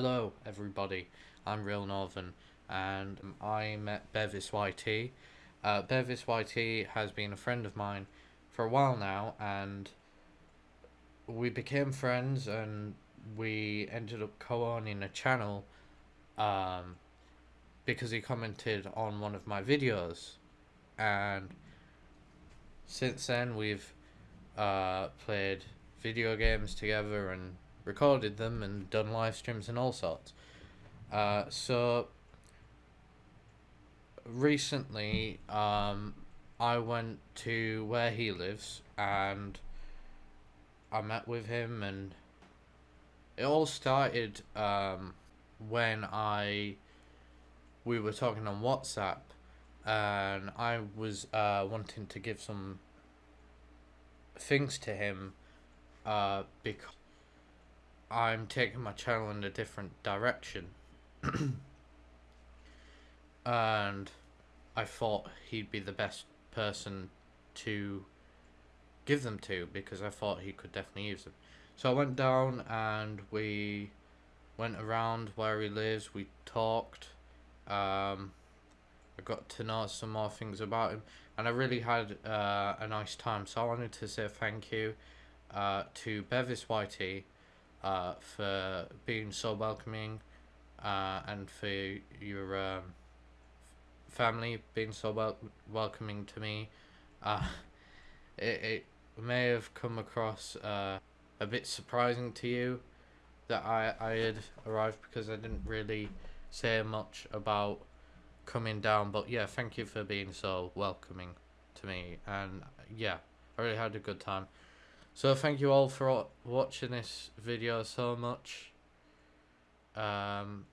Hello everybody, I'm Real Northern and I met Bevis YT. Uh, Bevis YT has been a friend of mine for a while now and we became friends and we ended up co-owning a channel um, because he commented on one of my videos and since then we've uh, played video games together and recorded them and done live streams and all sorts. Uh, so recently, um, I went to where he lives and I met with him, and it all started um, when I we were talking on WhatsApp, and I was uh, wanting to give some things to him uh, because I'm taking my channel in a different direction. and I thought he'd be the best person to give them to because I thought he could definitely use them. So I went down and we went around where he lives, we talked. Um, I got to know some more things about him and I really had uh, a nice time. So I wanted to say thank you uh, to Bevis YT uh, for being so welcoming uh, and for your um, family being so wel- welcoming to me. Uh, it, it may have come across uh, a bit surprising to you that I, I had arrived because I didn't really say much about coming down. But yeah, thank you for being so welcoming to me. And yeah, I really had a good time. So thank you all for watching this video so much. Um,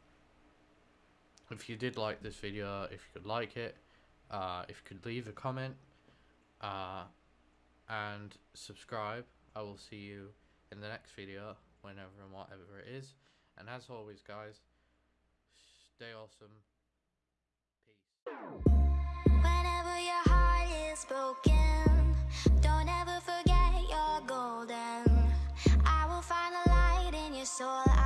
if you did like this video, if you could like it, uh, if you could leave a comment, uh, and subscribe. I will see you in the next video, whenever and whatever it is. And as always, guys, stay awesome. Peace. soul